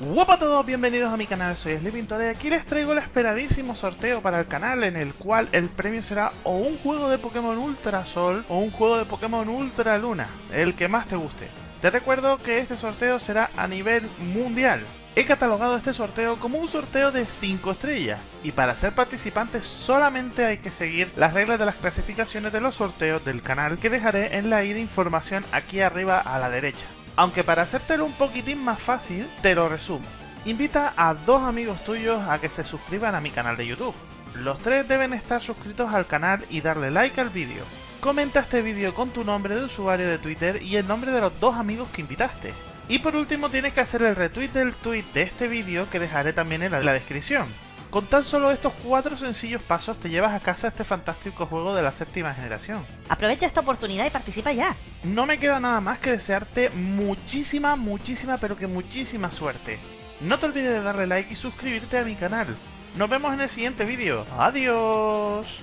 Hola a todos, bienvenidos a mi canal, soy Sleeping y aquí les traigo el esperadísimo sorteo para el canal en el cual el premio será o un juego de Pokémon Ultra Sol o un juego de Pokémon Ultra Luna, el que más te guste. Te recuerdo que este sorteo será a nivel mundial. He catalogado este sorteo como un sorteo de 5 estrellas y para ser participante solamente hay que seguir las reglas de las clasificaciones de los sorteos del canal que dejaré en la i de información aquí arriba a la derecha. Aunque para hacértelo un poquitín más fácil, te lo resumo. Invita a dos amigos tuyos a que se suscriban a mi canal de YouTube. Los tres deben estar suscritos al canal y darle like al vídeo. Comenta este vídeo con tu nombre de usuario de Twitter y el nombre de los dos amigos que invitaste. Y por último tienes que hacer el retweet del tweet de este vídeo que dejaré también en la descripción. Con tan solo estos cuatro sencillos pasos te llevas a casa este fantástico juego de la séptima generación. Aprovecha esta oportunidad y participa ya. No me queda nada más que desearte muchísima, muchísima, pero que muchísima suerte. No te olvides de darle like y suscribirte a mi canal. Nos vemos en el siguiente vídeo. ¡Adiós!